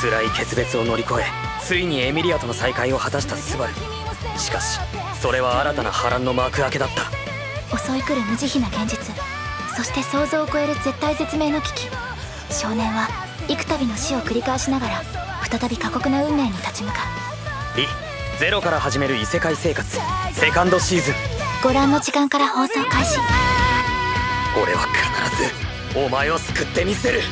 辛い決別を乗り越えついにエミリアとの再会を果たしたスバル。しかしそれは新たな波乱の幕開けだった。襲い来る無慈悲な現実。そして想像を超える絶体絶命の危機。少年は幾度の死を繰り返しながら再び過酷な運命に立ち向かう。リゼロから始める異世界生活。セカンドシーズン。ご覧の時間から放送開始。俺は必ずお前を救ってみせる。